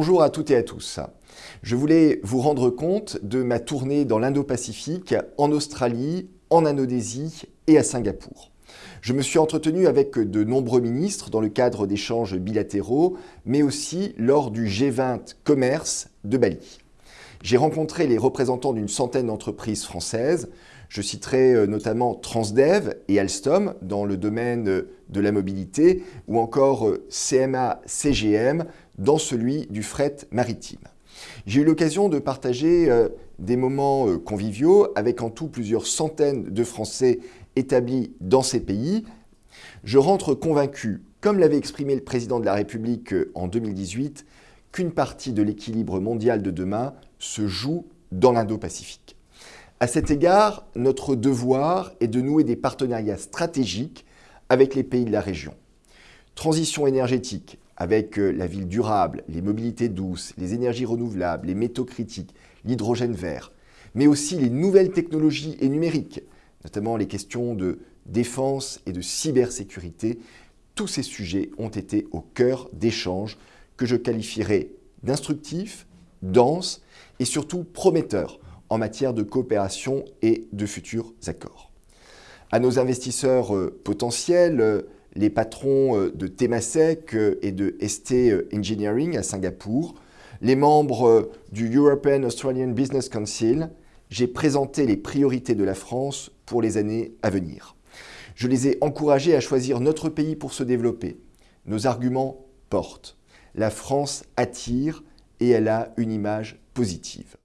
Bonjour à toutes et à tous. Je voulais vous rendre compte de ma tournée dans l'Indo-Pacifique, en Australie, en Indonésie et à Singapour. Je me suis entretenu avec de nombreux ministres dans le cadre d'échanges bilatéraux, mais aussi lors du G20 Commerce de Bali. J'ai rencontré les représentants d'une centaine d'entreprises françaises. Je citerai euh, notamment Transdev et Alstom dans le domaine de la mobilité ou encore euh, CMA-CGM dans celui du fret maritime. J'ai eu l'occasion de partager euh, des moments conviviaux avec en tout plusieurs centaines de Français établis dans ces pays. Je rentre convaincu, comme l'avait exprimé le président de la République en 2018, qu'une partie de l'équilibre mondial de demain se joue dans l'Indo-Pacifique. À cet égard, notre devoir est de nouer des partenariats stratégiques avec les pays de la région. Transition énergétique avec euh, la ville durable, les mobilités douces, les énergies renouvelables, les métaux critiques, l'hydrogène vert, mais aussi les nouvelles technologies et numériques, notamment les questions de défense et de cybersécurité. Tous ces sujets ont été au cœur d'échanges que je qualifierais d'instructifs, denses et surtout prometteurs en matière de coopération et de futurs accords. À nos investisseurs euh, potentiels, euh, les patrons euh, de Temasek et de ST Engineering à Singapour, les membres du European Australian Business Council, j'ai présenté les priorités de la France pour les années à venir. Je les ai encouragés à choisir notre pays pour se développer. Nos arguments portent la France attire et elle a une image positive.